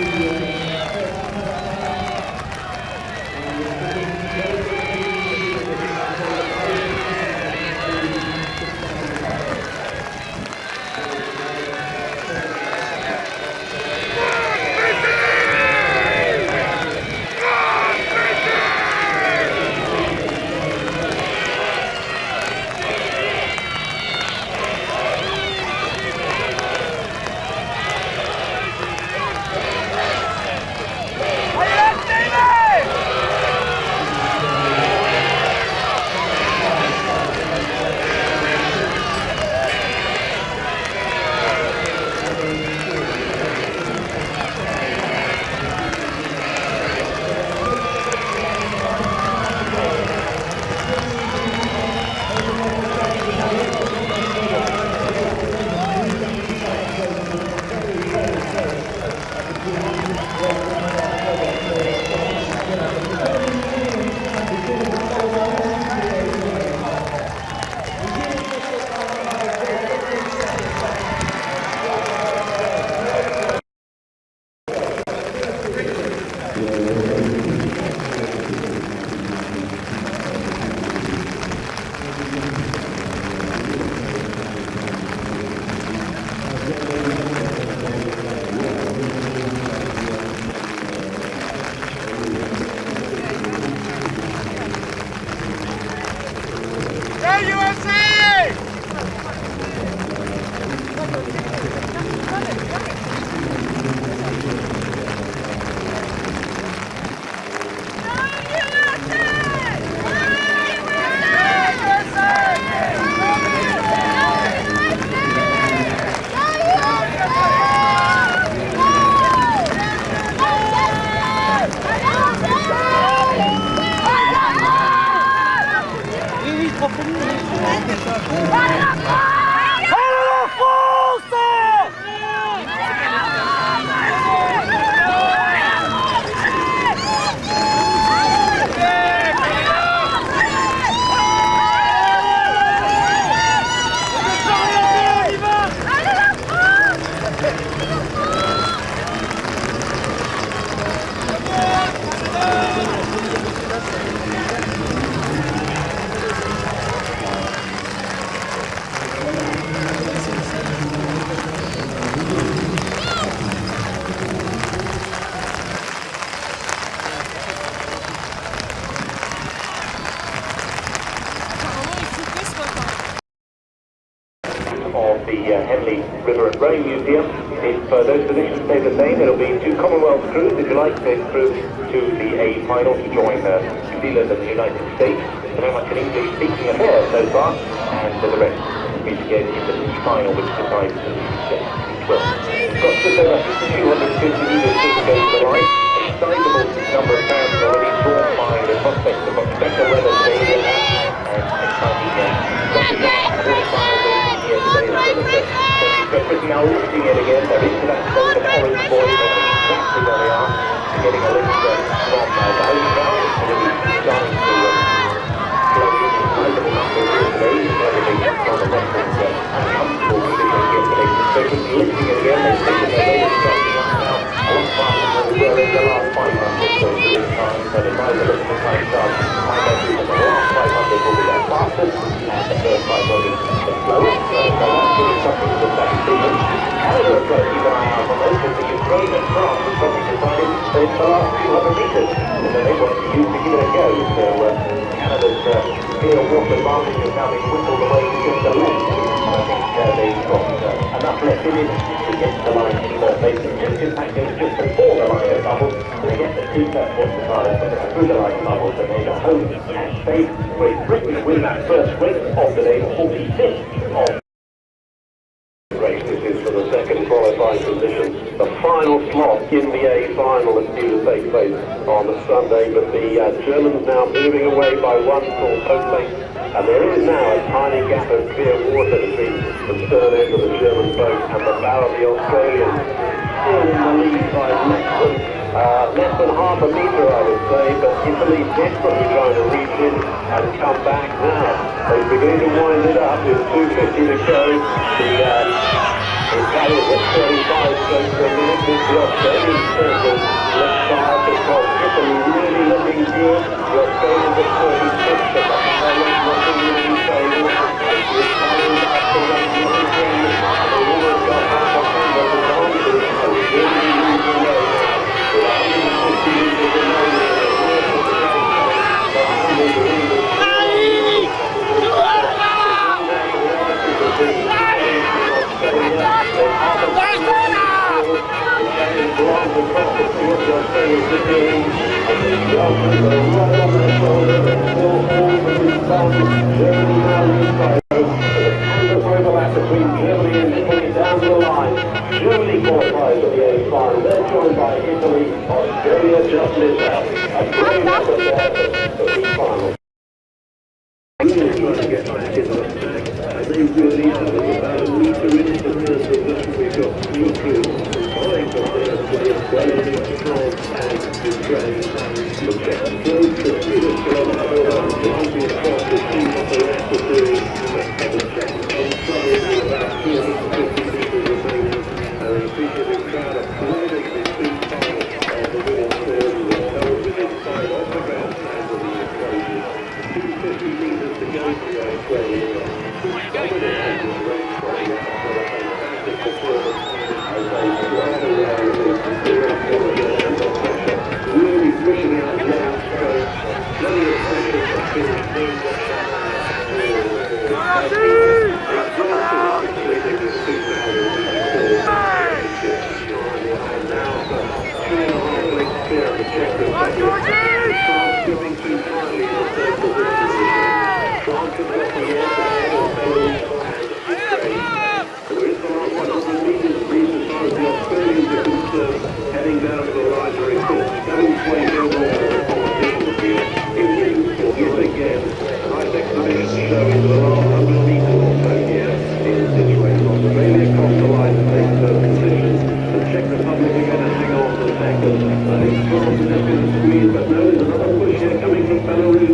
of If uh, those positions stay the same, it'll be two Commonwealth crews, if you like, take through to the A final to join uh, New Zealand and the United States. So very much an English-speaking affair so far, and uh, the rest meet again in the C final, which decides the well. Got just over 250 metres to go to the line. A sizable number of fans already drawn by the prospect of much now lifting it again. That of orange boys. They know exactly where they are. Getting a lift from uh, the home So Canada's uh, water advantage is now being whittled away to just the left. And I think uh, they've got uh, enough left in it to get the line in fact goes just before the line bubbles. They get the two first try and through the line bubbles and they go home and safe. Great Britain win that first race of the day, 45th of race. This is for the second qualifying position. The final slot in the A final is due to take place on the Sunday, but the uh, Germans now moving away by one full boat. And there is now a tiny gap of clear water between the stern end of the German boat and the bow of the Australian. Still in the lead by less than Uh, less than half a metre, I would say, but Italy desperately trying to reach in and come back now. They're beginning to wind it up with 2.50 to go. The uh, Italians at 35 strokes per minute. This is the Germany qualifies for the A final. They're joined by Italy, Australia just missed out. A great effort for the final. Obrigado. Coming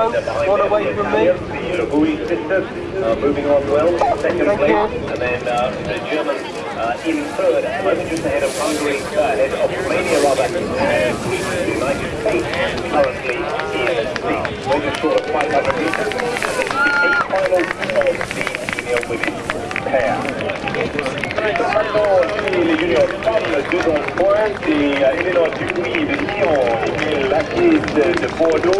One away from me. The sisters uh, moving on well, second Thank place, you. and then uh, the Germans uh, in third at the moment, just ahead of Hungary, ahead of Romania rather, and the United States currently in sixth. We're just short of 500 metres, and this is the eighth final of the junior women's pair. Maintenant, chez les juniors femmes, deux dans le point, c'est Eleanor Dupuis de Lyon et Baptiste de Bordeaux,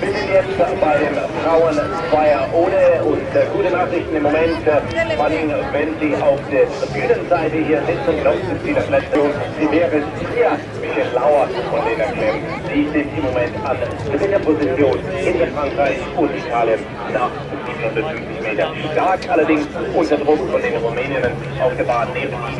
Wir sind jetzt bei dem Frauenfeier ohne und äh, gute Nachrichten im Moment, äh, vor allem wenn Sie auf der Tribünenseite hier sitzen, es Sie das letzte Sie wäre sehr Michel Lauer von den erklären. Sie sind im Moment an dritter Position in Frankreich und Italien nach 750 Metern. Stark allerdings unter Druck von den Rumäninnen auf der Bahn neben ihnen